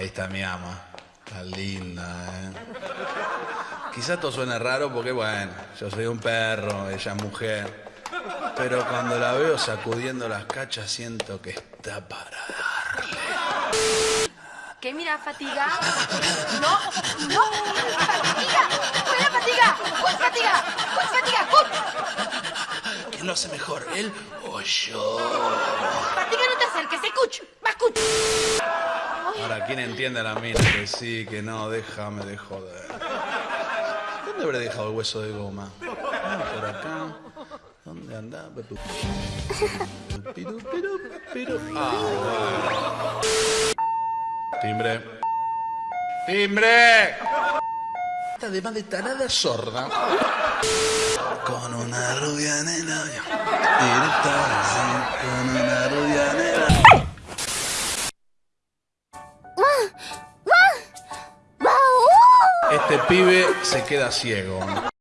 Esta es mi ama. La linda, ¿eh? Quizás esto suene raro porque, bueno, yo soy un perro, ella es mujer. Pero cuando la veo sacudiendo las cachas siento que está para darle. ¿Qué mira, fatiga? No, no, fatiga. Fuera fatiga. ¿Cuál fatiga? ¿Cuál fatiga? ¿Cuál? ¿Quién lo hace mejor, él o yo? Fatiga, no te acerques. Escuch. Va, escuch. Ahora, ¿quién entiende a la mina que sí, que no? Déjame de joder. ¿Dónde habré dejado el hueso de goma? Por acá. ¿Dónde anda? Piru, piru, piru. Ah. Timbre. ¡Timbre! Además de tarada sorda. Con una rubia en el labio. Con una Este pibe se queda ciego.